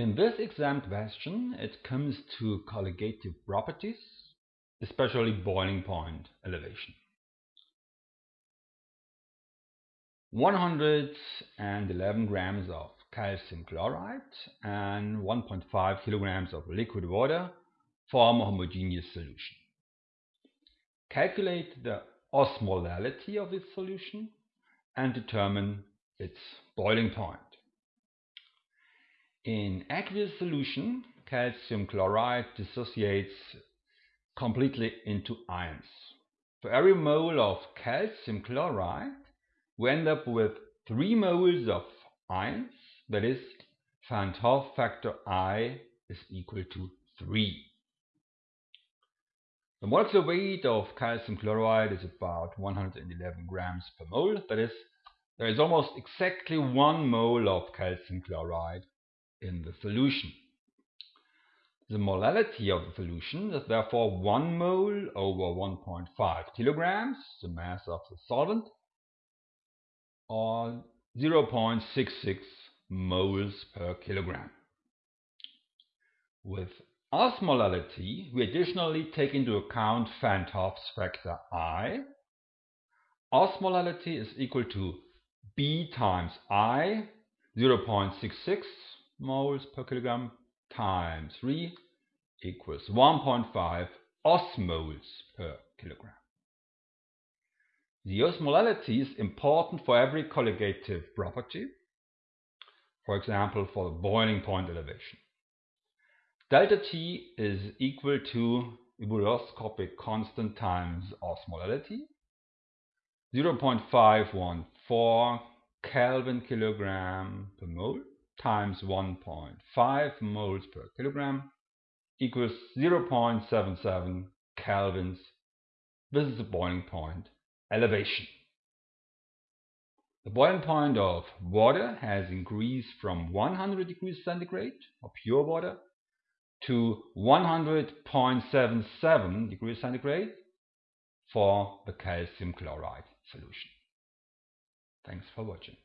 In this exam question, it comes to colligative properties, especially boiling point elevation. 111 grams of calcium chloride and 1.5 kilograms of liquid water form a homogeneous solution. Calculate the osmolality of this solution and determine its boiling point. In aqueous solution, calcium chloride dissociates completely into ions. For every mole of calcium chloride, we end up with 3 moles of ions, that is, Van't Hoff factor I is equal to 3. The molecular weight of calcium chloride is about 111 grams per mole, that is, there is almost exactly 1 mole of calcium chloride in the solution. The molality of the solution is therefore 1 mole over 1.5 kilograms, the mass of the solvent, or 0.66 moles per kilogram. With osmolality, we additionally take into account Van't Hoff's factor I. Osmolality is equal to B times I, 0.66 moles per kilogram times 3 equals 1.5 osmoles per kilogram. The osmolality is important for every colligative property, for example for the boiling point elevation. Delta T is equal to ebullioscopic constant times osmolality, 0.514 Kelvin kilogram per mole times 1.5 moles per kilogram equals 0.77 kelvins. This is the boiling point elevation. The boiling point of water has increased from 100 degrees centigrade of pure water to 100.77 degrees centigrade for the calcium chloride solution. Thanks for watching.